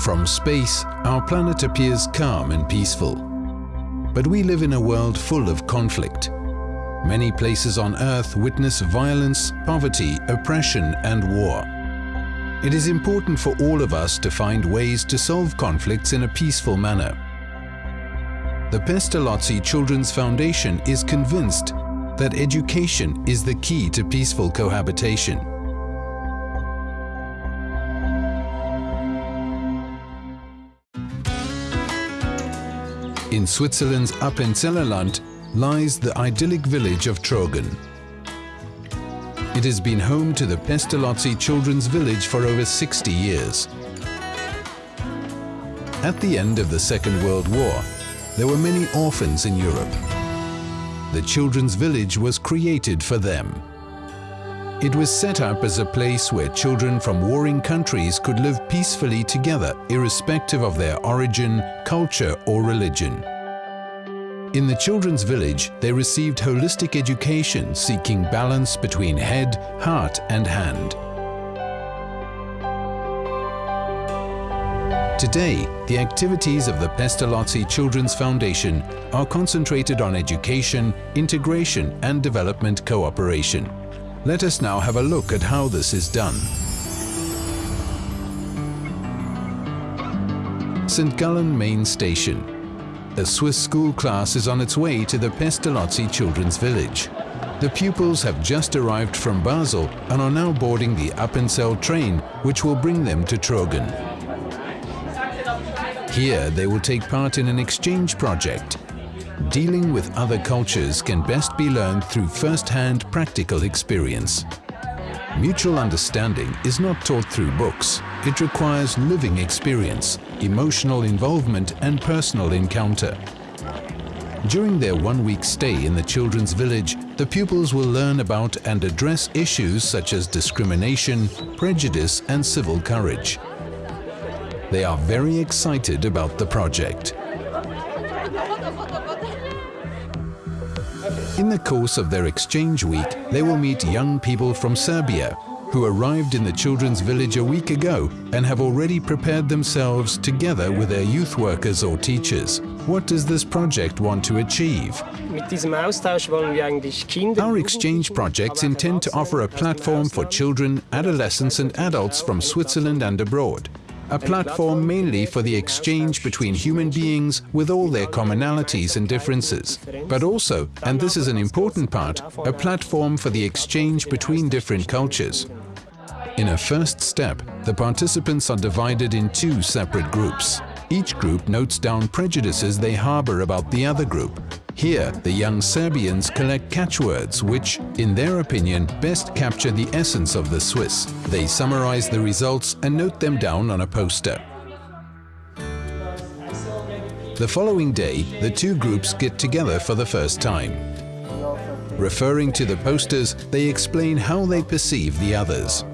From space, our planet appears calm and peaceful. But we live in a world full of conflict. Many places on Earth witness violence, poverty, oppression and war. It is important for all of us to find ways to solve conflicts in a peaceful manner. The Pestalozzi Children's Foundation is convinced that education is the key to peaceful cohabitation. In Switzerland's Appenzellerland lies the idyllic village of Trogen. It has been home to the Pestalozzi Children's Village for over 60 years. At the end of the Second World War, there were many orphans in Europe. The Children's Village was created for them. It was set up as a place where children from warring countries could live peacefully together irrespective of their origin, culture or religion. In the children's village, they received holistic education seeking balance between head, heart and hand. Today, the activities of the Pestalozzi Children's Foundation are concentrated on education, integration and development cooperation. Let us now have a look at how this is done. St. Gallen Main Station. A Swiss school class is on its way to the Pestalozzi Children's Village. The pupils have just arrived from Basel and are now boarding the Appenzell train, which will bring them to Trogen. Here they will take part in an exchange project dealing with other cultures can best be learned through first-hand practical experience. Mutual understanding is not taught through books. It requires living experience, emotional involvement and personal encounter. During their one-week stay in the children's village, the pupils will learn about and address issues such as discrimination, prejudice and civil courage. They are very excited about the project. In the course of their exchange week, they will meet young people from Serbia who arrived in the children's village a week ago and have already prepared themselves together with their youth workers or teachers. What does this project want to achieve? Our exchange projects intend to offer a platform for children, adolescents and adults from Switzerland and abroad a platform mainly for the exchange between human beings with all their commonalities and differences, but also, and this is an important part, a platform for the exchange between different cultures. In a first step, the participants are divided in two separate groups. Each group notes down prejudices they harbor about the other group. Here, the young Serbians collect catchwords which, in their opinion, best capture the essence of the Swiss. They summarize the results and note them down on a poster. The following day, the two groups get together for the first time. Referring to the posters, they explain how they perceive the others.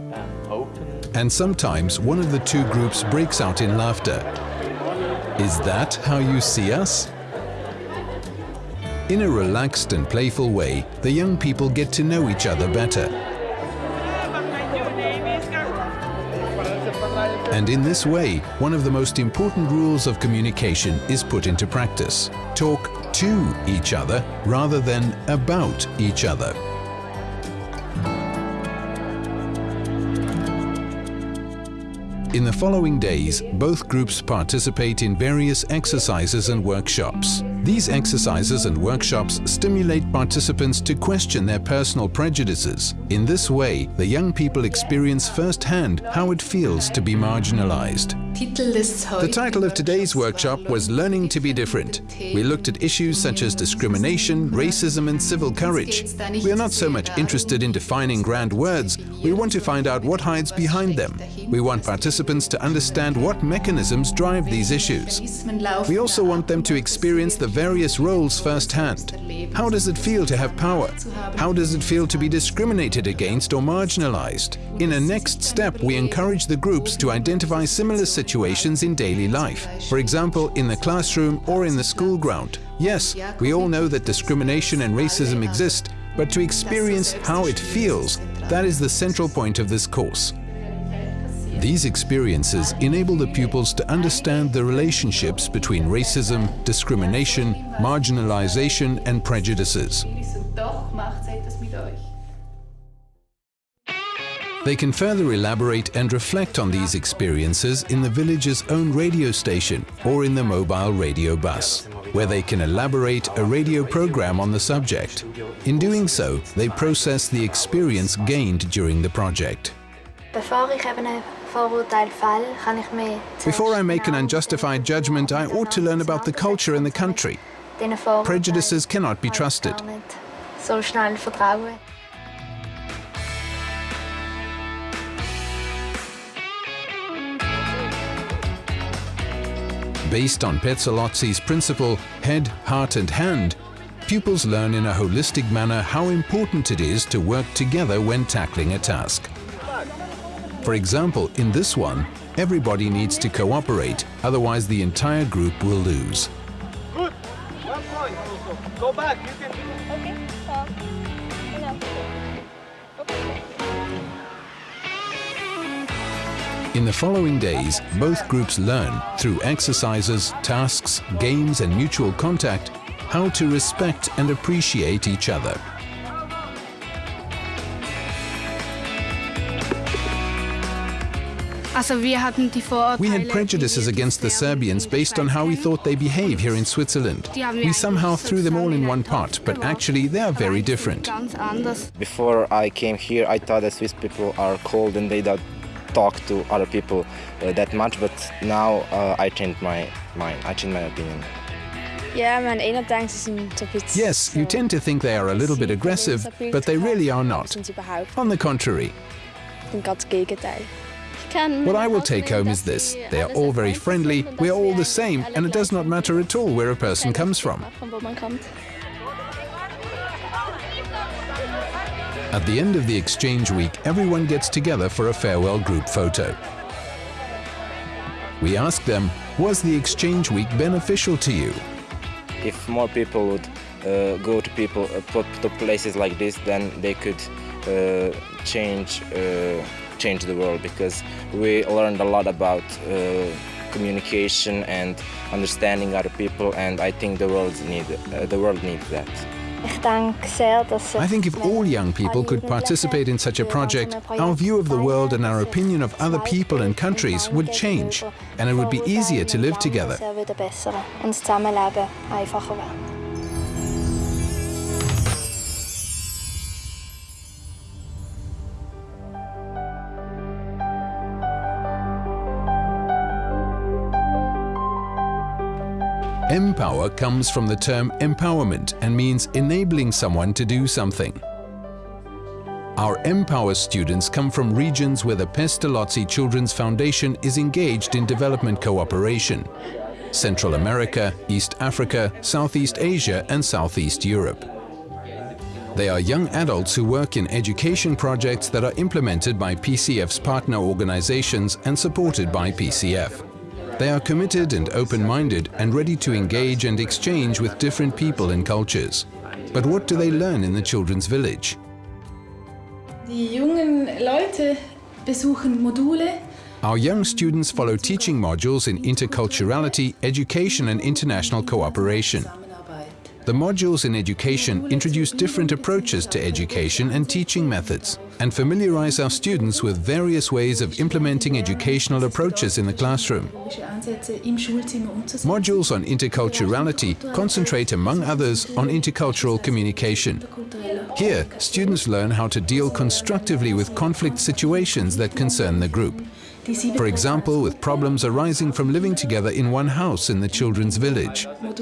And sometimes one of the two groups breaks out in laughter. Is that how you see us? In a relaxed and playful way, the young people get to know each other better. And in this way, one of the most important rules of communication is put into practice. Talk to each other rather than about each other. In the following days, both groups participate in various exercises and workshops. These exercises and workshops stimulate participants to question their personal prejudices. In this way, the young people experience firsthand how it feels to be marginalized. The title of today's workshop was Learning to be Different. We looked at issues such as discrimination, racism and civil courage. We are not so much interested in defining grand words, we want to find out what hides behind them. We want participants to understand what mechanisms drive these issues. We also want them to experience the various roles firsthand. How does it feel to have power? How does it feel to be discriminated against or marginalized? In a next step, we encourage the groups to identify similar situations in daily life. For example, in the classroom or in the school ground. Yes, we all know that discrimination and racism exist, but to experience how it feels, that is the central point of this course. These experiences enable the pupils to understand the relationships between racism, discrimination, marginalization and prejudices. They can further elaborate and reflect on these experiences in the village's own radio station or in the mobile radio bus, where they can elaborate a radio program on the subject. In doing so, they process the experience gained during the project. Before I make an unjustified judgment, I ought to learn about the culture in the country. Prejudices cannot be trusted. Based on Pestalozzi's principle, head, heart and hand, pupils learn in a holistic manner how important it is to work together when tackling a task. For example, in this one, everybody needs to cooperate, otherwise the entire group will lose. Good. One point. Go back. You can do. In the following days, both groups learn, through exercises, tasks, games and mutual contact, how to respect and appreciate each other. We had prejudices against the Serbians based on how we thought they behave here in Switzerland. We somehow threw them all in one pot, but actually they are very different. Before I came here, I thought that Swiss people are cold and they don't talk to other people uh, that much, but now uh, I changed my mind, I changed my opinion. Yes, you tend to think they are a little bit aggressive, but they really are not. On the contrary. What I will take home is this. They are all very friendly, we are all the same, and it does not matter at all where a person comes from. At the end of the exchange week, everyone gets together for a farewell group photo. We ask them, was the exchange week beneficial to you? If more people would uh, go to people uh, to places like this, then they could uh, change uh, change the world because we learned a lot about uh, communication and understanding other people, and I think the world need uh, the world needs that. I think if all young people could participate in such a project, our view of the world and our opinion of other people and countries would change, and it would be easier to live together. Empower comes from the term empowerment and means enabling someone to do something. Our Empower students come from regions where the Pestalozzi Children's Foundation is engaged in development cooperation. Central America, East Africa, Southeast Asia and Southeast Europe. They are young adults who work in education projects that are implemented by PCF's partner organizations and supported by PCF. They are committed and open-minded and ready to engage and exchange with different people and cultures. But what do they learn in the children's village? Die jungen Leute besuchen Module Our young students follow teaching modules in interculturality, education and international cooperation. The modules in education introduce different approaches to education and teaching methods and familiarize our students with various ways of implementing educational approaches in the classroom. Modules on interculturality concentrate, among others, on intercultural communication. Here, students learn how to deal constructively with conflict situations that concern the group. For example, with problems arising from living together in one house in the children's village. The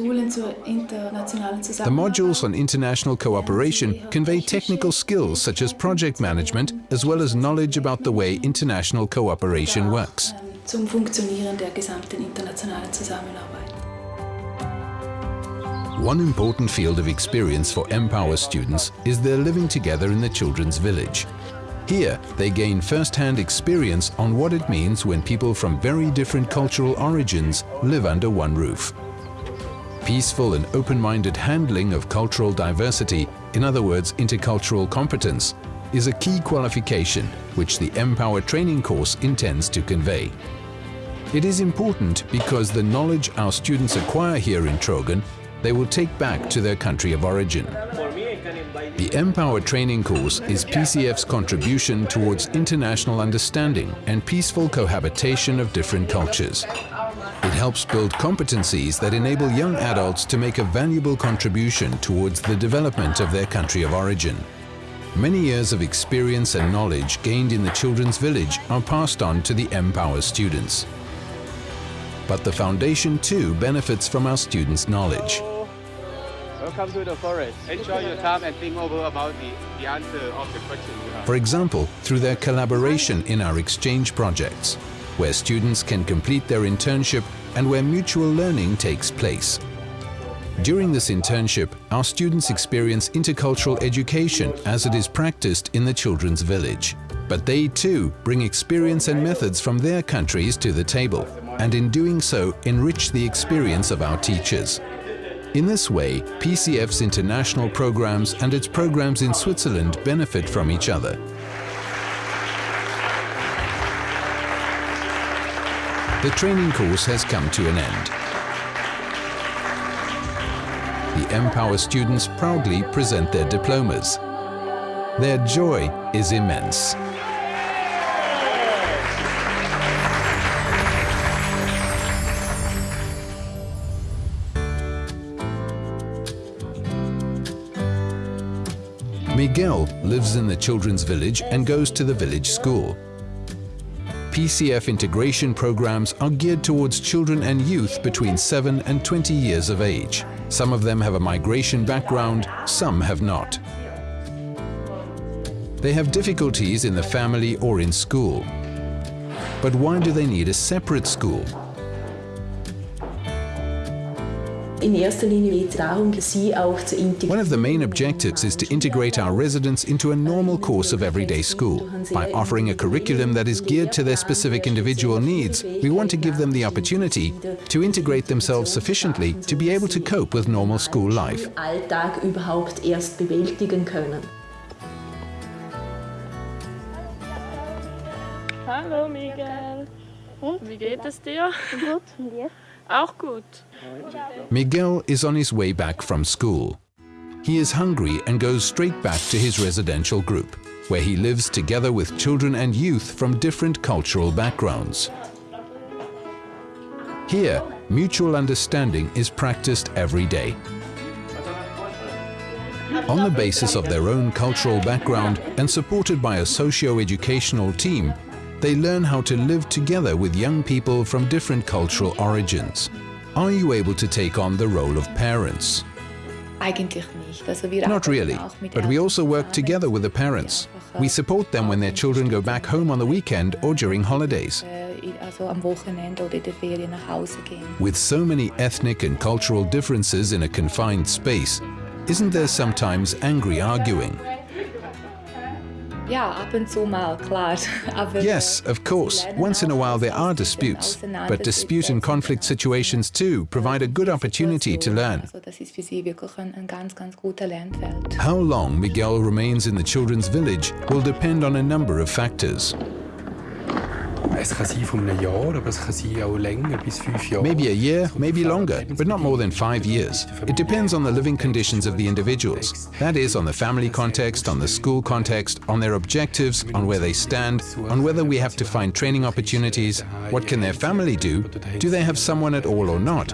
modules on international cooperation convey technical skills such as project management as well as knowledge about the way international cooperation works. zum Funktionieren der gesamten internationalen Zusammenarbeit. One important field of experience for Empower students is their living together in the children's village. Here, they gain first-hand experience on what it means when people from very different cultural origins live under one roof. Peaceful and open-minded handling of cultural diversity, in other words intercultural competence, is a key qualification which the Empower training course intends to convey. It is important because the knowledge our students acquire here in Trogen they will take back to their country of origin. The Empower training course is PCF's contribution towards international understanding and peaceful cohabitation of different cultures. It helps build competencies that enable young adults to make a valuable contribution towards the development of their country of origin. Many years of experience and knowledge gained in the children's village are passed on to the Empower students. But the foundation too benefits from our students' knowledge. Welcome to the forest. Enjoy your time and think over about the, the answer of the question you have. For example, through their collaboration in our exchange projects, where students can complete their internship and where mutual learning takes place. During this internship, our students experience intercultural education as it is practiced in the children's village. But they too bring experience and methods from their countries to the table, and in doing so enrich the experience of our teachers. In this way, PCF's international programs and its programs in Switzerland benefit from each other. The training course has come to an end. The Empower students proudly present their diplomas. Their joy is immense. Miguel lives in the children's village and goes to the village school. PCF integration programs are geared towards children and youth between 7 and 20 years of age. Some of them have a migration background, some have not. They have difficulties in the family or in school. But why do they need a separate school? In erster Linie geht es darum, sie auch zu integrieren. One of the main objectives is to integrate our residents into a normal course of everyday school. By offering a curriculum that is geared to their specific individual needs, we want to give them the opportunity to integrate themselves sufficiently to be able to cope with normal school life. Alltag überhaupt erst bewältigen können. Hallo Miguel. Und? Wie geht es dir? Gut, und dir? Auch gut. Miguel is on his way back from school. He is hungry and goes straight back to his residential group, where he lives together with children and youth from different cultural backgrounds. Here, mutual understanding is practiced every day. On the basis of their own cultural background and supported by a socio-educational team, they learn how to live together with young people from different cultural origins. Are you able to take on the role of parents? Eigentlich nicht. Also wir Not really, but we also work together with the parents. We support them when their children go back home on the weekend or during holidays. äh, in- Also am Wochenende oder in der Ferien nach Hause gehen. With so many ethnic and cultural differences in a confined space, isn't there sometimes angry arguing? Yes, of course. Once in a while there are disputes, but dispute and conflict situations too provide a good opportunity to learn. Also das ist für sie wirklich ein, ein ganz, ganz guter Lernfeld. How long Miguel remains in the children's village will depend on a number of factors. Es kann sein von einem Jahr, aber es kann sein auch länger, bis fünf Jahre. Maybe a year, maybe longer, but not more than five years. It depends on the living conditions of the individuals. That is, on the family context, on the school context, on their objectives, on where they stand, on whether we have to find training opportunities, what can their family do, do they have someone at all or not,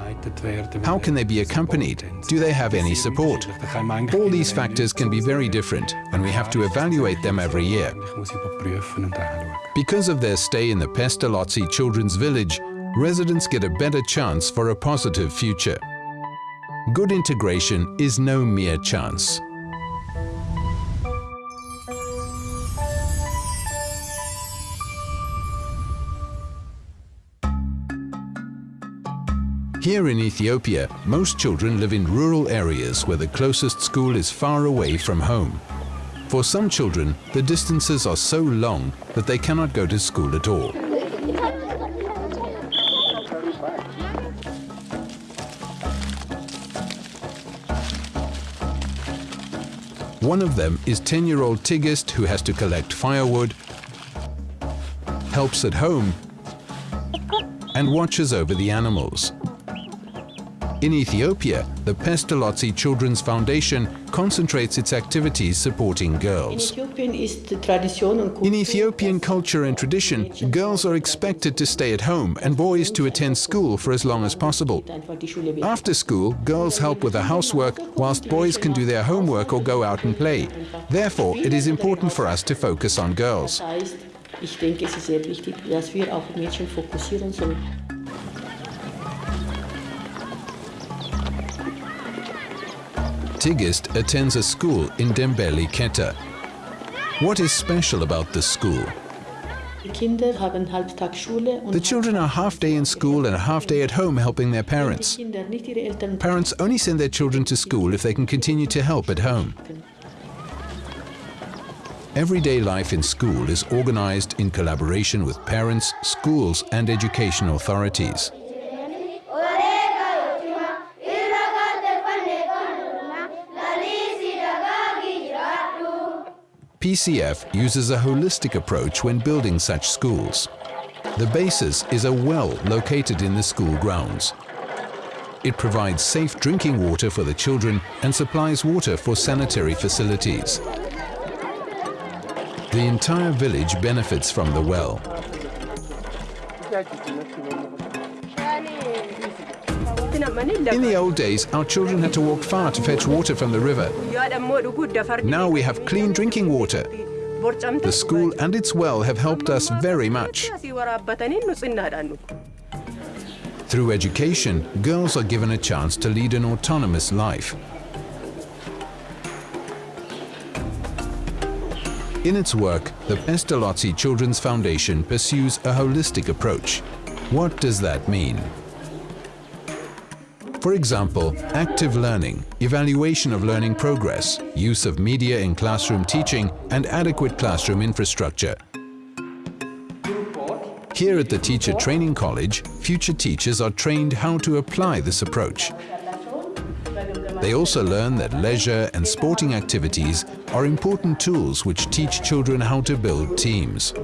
how can they be accompanied, do they have any support. All these factors can be very different, and we have to evaluate them every year. Ich muss überprüfen und anschauen. Because of their stay in the Pestalozzi Children's Village, residents get a better chance for a positive future. Good integration is no mere chance. Here in Ethiopia, most children live in rural areas where the closest school is far away from home. For some children, the distances are so long that they cannot go to school at all. One of them is 10-year-old Tigist who has to collect firewood, helps at home and watches over the animals. In Ethiopia, the Pestalozzi Children's Foundation concentrates its activities supporting girls. In Ethiopian culture and tradition, girls are expected to stay at home and boys to attend school for as long as possible. After school, girls help with the housework, whilst boys can do their homework or go out and play. Therefore, it is important for us to focus on girls. Ich denke, es ist sehr wichtig, dass wir auf Mädchen fokussieren sollen. Tigist attends a school in Dembele Keta. What is special about this school? The children are half day in school and a half day at home helping their parents. Parents only send their children to school if they can continue to help at home. Everyday life in school is organized in collaboration with parents, schools and education authorities. PCF uses a holistic approach when building such schools. The basis is a well located in the school grounds. It provides safe drinking water for the children and supplies water for sanitary facilities. The entire village benefits from the well. In the old days, our children had to walk far to fetch water from the river. Now we have clean drinking water. The school and its well have helped us very much. Through education, girls are given a chance to lead an autonomous life. In its work, the Pestalozzi Children's Foundation pursues a holistic approach. What does that mean? For example, active learning, evaluation of learning progress, use of media in classroom teaching and adequate classroom infrastructure. Here at the Teacher Training College, future teachers are trained how to apply this approach. They also learn that leisure and sporting activities are important tools which teach children how to build teams.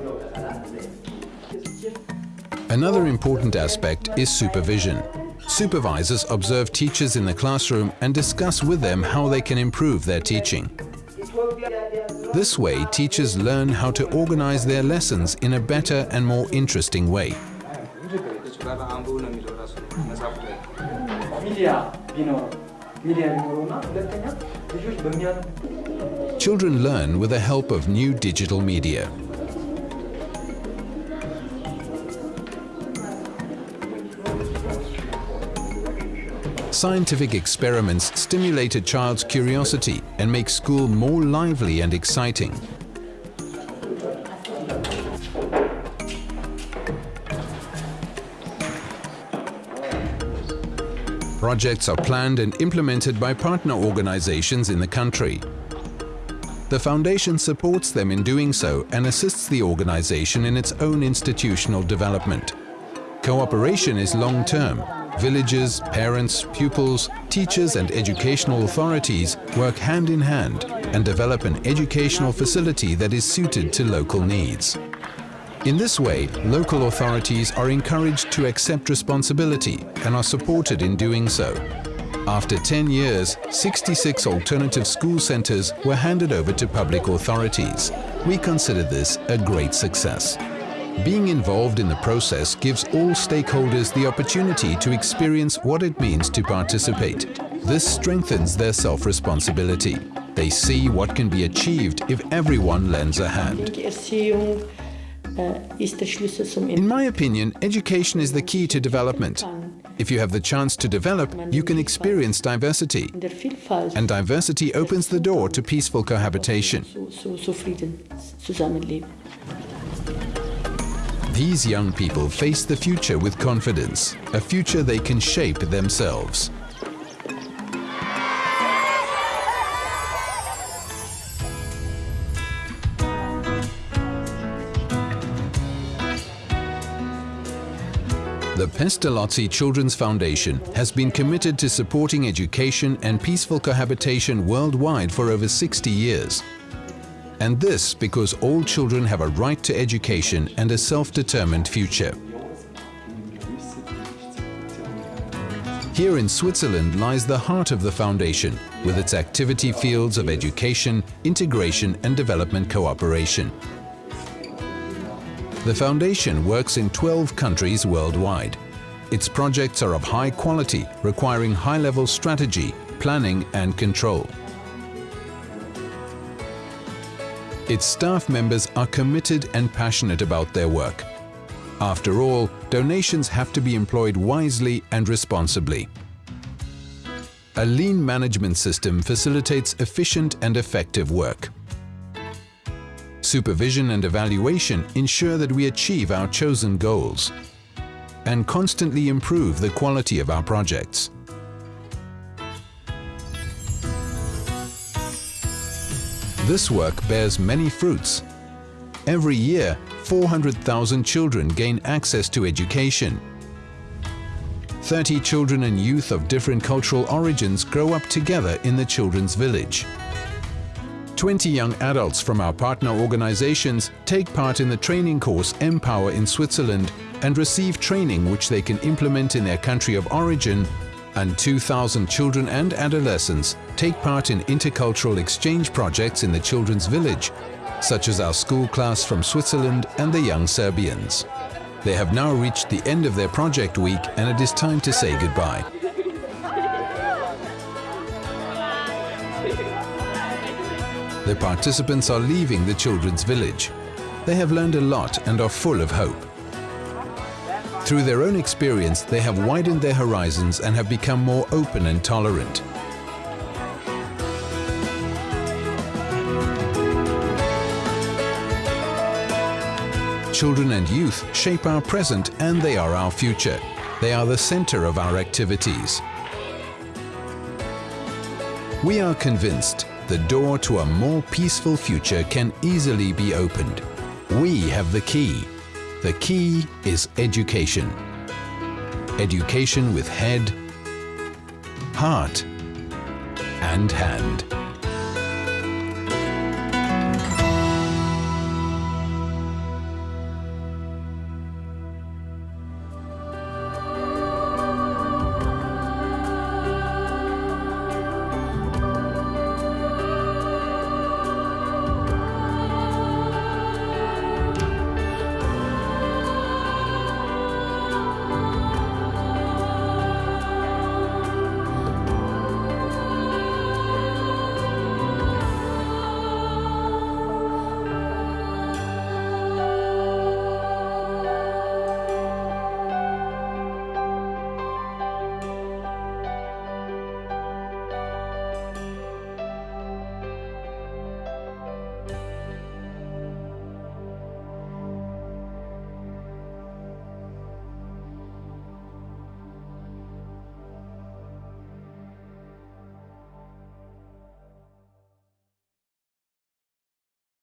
Another important aspect is supervision. Supervisors observe teachers in the classroom and discuss with them how they can improve their teaching. This way, teachers learn how to organize their lessons in a better and more interesting way. Children learn with the help of new digital media. Scientific experiments stimulate a child's curiosity and make school more lively and exciting. Projects are planned and implemented by partner organizations in the country. The Foundation supports them in doing so and assists the organization in its own institutional development. Cooperation is long-term Villages, parents, pupils, teachers and educational authorities work hand in hand and develop an educational facility that is suited to local needs. In this way, local authorities are encouraged to accept responsibility and are supported in doing so. After 10 years, 66 alternative school centres were handed over to public authorities. We consider this a great success. Being involved in the process gives all stakeholders the opportunity to experience what it means to participate. This strengthens their self-responsibility. They see what can be achieved if everyone lends a hand. In my opinion, education is the key to development. If you have the chance to develop, you can experience diversity. And diversity opens the door to peaceful cohabitation. These young people face the future with confidence, a future they can shape themselves. The Pestalozzi Children's Foundation has been committed to supporting education and peaceful cohabitation worldwide for over 60 years. And this because all children have a right to education and a self-determined future. Here in Switzerland lies the heart of the foundation, with its activity fields of education, integration and development cooperation. The foundation works in 12 countries worldwide. Its projects are of high quality, requiring high-level strategy, planning and control. Its staff members are committed and passionate about their work. After all, donations have to be employed wisely and responsibly. A lean management system facilitates efficient and effective work. Supervision and evaluation ensure that we achieve our chosen goals and constantly improve the quality of our projects. This work bears many fruits. Every year, 400,000 children gain access to education. 30 children and youth of different cultural origins grow up together in the children's village. 20 young adults from our partner organizations take part in the training course Empower in Switzerland and receive training which they can implement in their country of origin and 2,000 children and adolescents take part in intercultural exchange projects in the children's village, such as our school class from Switzerland and the Young Serbians. They have now reached the end of their project week and it is time to say goodbye. The participants are leaving the children's village. They have learned a lot and are full of hope. Through their own experience, they have widened their horizons and have become more open and tolerant. Children and youth shape our present and they are our future. They are the center of our activities. We are convinced the door to a more peaceful future can easily be opened. We have the key. The key is education. Education with head, heart and hand.